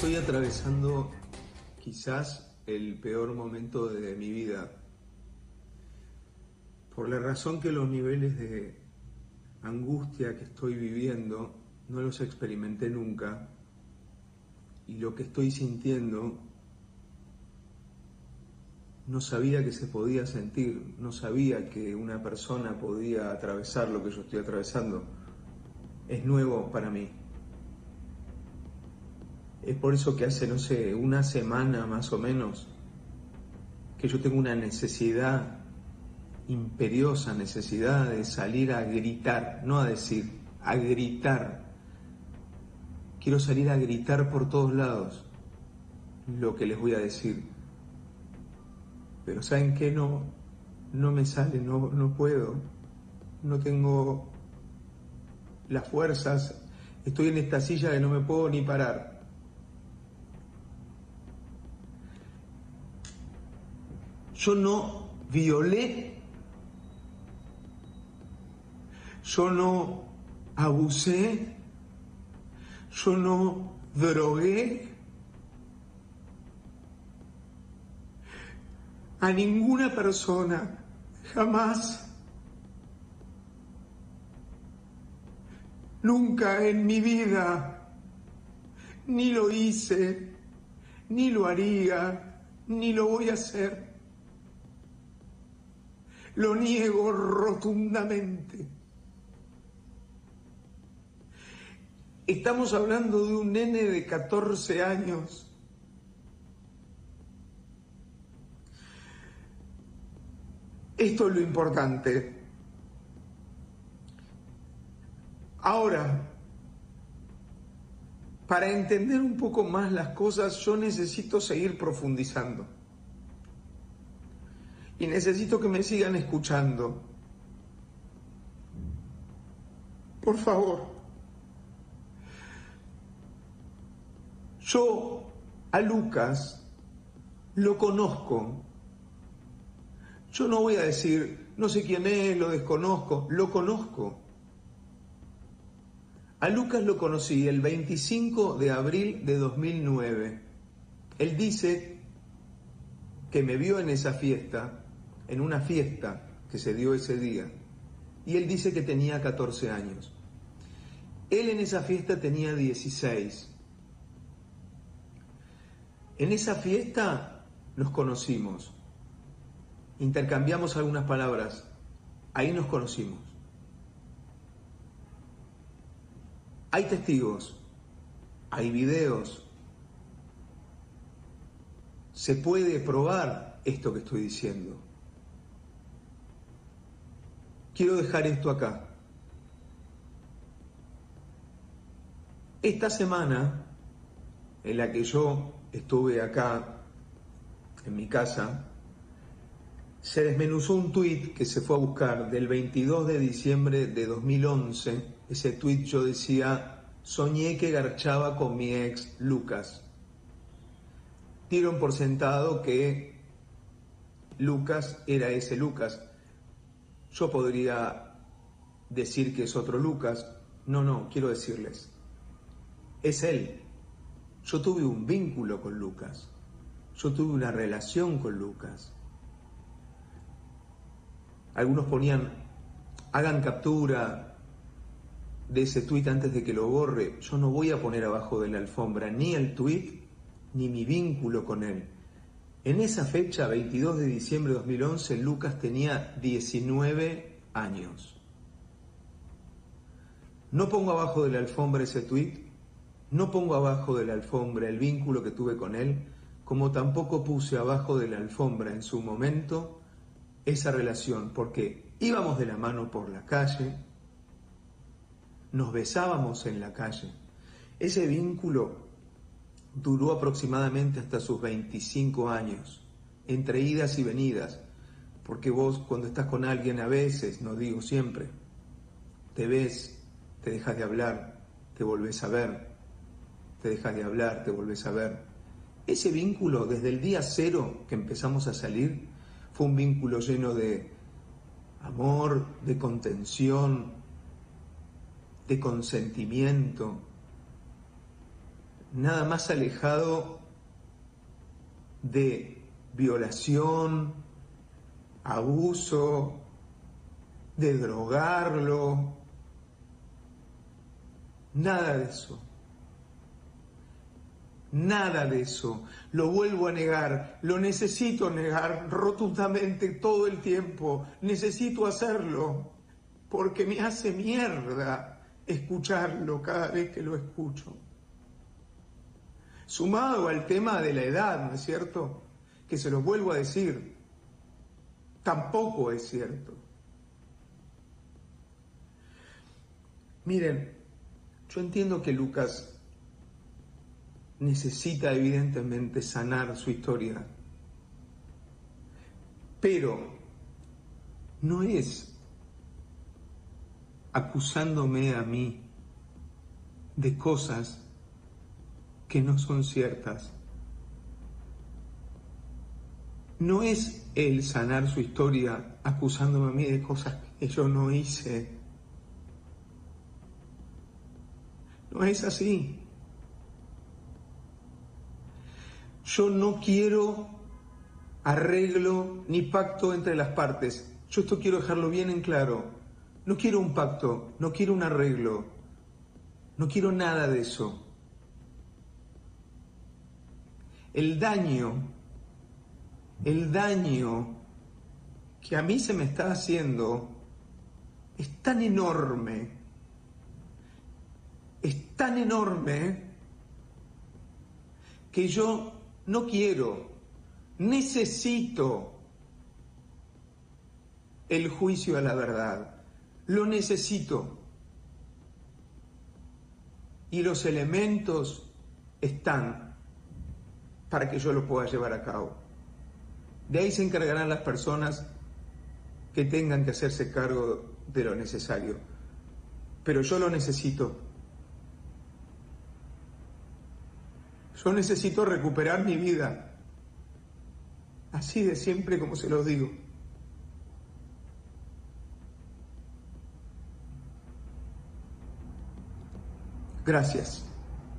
Estoy atravesando quizás el peor momento de mi vida. Por la razón que los niveles de angustia que estoy viviendo no los experimenté nunca y lo que estoy sintiendo no sabía que se podía sentir, no sabía que una persona podía atravesar lo que yo estoy atravesando. Es nuevo para mí. Es por eso que hace, no sé, una semana más o menos, que yo tengo una necesidad, imperiosa necesidad de salir a gritar, no a decir, a gritar. Quiero salir a gritar por todos lados lo que les voy a decir. Pero ¿saben qué? No, no me sale, no, no puedo. No tengo las fuerzas. Estoy en esta silla que no me puedo ni parar. Yo no violé, yo no abusé, yo no drogué. A ninguna persona, jamás. Nunca en mi vida, ni lo hice, ni lo haría, ni lo voy a hacer. Lo niego rotundamente. Estamos hablando de un nene de 14 años. Esto es lo importante. Ahora, para entender un poco más las cosas, yo necesito seguir profundizando y necesito que me sigan escuchando. Por favor. Yo a Lucas lo conozco. Yo no voy a decir, no sé quién es, lo desconozco, lo conozco. A Lucas lo conocí el 25 de abril de 2009. Él dice que me vio en esa fiesta en una fiesta que se dio ese día y él dice que tenía 14 años. Él en esa fiesta tenía 16. En esa fiesta nos conocimos, intercambiamos algunas palabras, ahí nos conocimos. Hay testigos, hay videos, se puede probar esto que estoy diciendo quiero dejar esto acá. Esta semana en la que yo estuve acá en mi casa, se desmenuzó un tuit que se fue a buscar del 22 de diciembre de 2011. Ese tuit yo decía, soñé que garchaba con mi ex Lucas. Dieron por sentado que Lucas era ese Lucas. Yo podría decir que es otro Lucas. No, no, quiero decirles, es él. Yo tuve un vínculo con Lucas. Yo tuve una relación con Lucas. Algunos ponían, hagan captura de ese tuit antes de que lo borre. Yo no voy a poner abajo de la alfombra ni el tuit ni mi vínculo con él. En esa fecha, 22 de diciembre de 2011, Lucas tenía 19 años. No pongo abajo de la alfombra ese tuit, no pongo abajo de la alfombra el vínculo que tuve con él, como tampoco puse abajo de la alfombra en su momento esa relación, porque íbamos de la mano por la calle, nos besábamos en la calle. Ese vínculo Duró aproximadamente hasta sus 25 años, entre idas y venidas, porque vos cuando estás con alguien a veces, no digo siempre, te ves, te dejas de hablar, te volvés a ver, te dejas de hablar, te volvés a ver. Ese vínculo, desde el día cero que empezamos a salir, fue un vínculo lleno de amor, de contención, de consentimiento, nada más alejado de violación, abuso, de drogarlo, nada de eso. Nada de eso. Lo vuelvo a negar. Lo necesito negar rotundamente todo el tiempo. Necesito hacerlo porque me hace mierda escucharlo cada vez que lo escucho. Sumado al tema de la edad, ¿no es cierto? Que se lo vuelvo a decir, tampoco es cierto. Miren, yo entiendo que Lucas necesita evidentemente sanar su historia. Pero no es acusándome a mí de cosas que no son ciertas. No es el sanar su historia acusándome a mí de cosas que yo no hice. No es así. Yo no quiero arreglo ni pacto entre las partes. Yo esto quiero dejarlo bien en claro. No quiero un pacto, no quiero un arreglo, no quiero nada de eso. El daño, el daño que a mí se me está haciendo es tan enorme, es tan enorme que yo no quiero, necesito el juicio a la verdad, lo necesito. Y los elementos están para que yo lo pueda llevar a cabo. De ahí se encargarán las personas que tengan que hacerse cargo de lo necesario. Pero yo lo necesito. Yo necesito recuperar mi vida. Así de siempre como se lo digo. Gracias.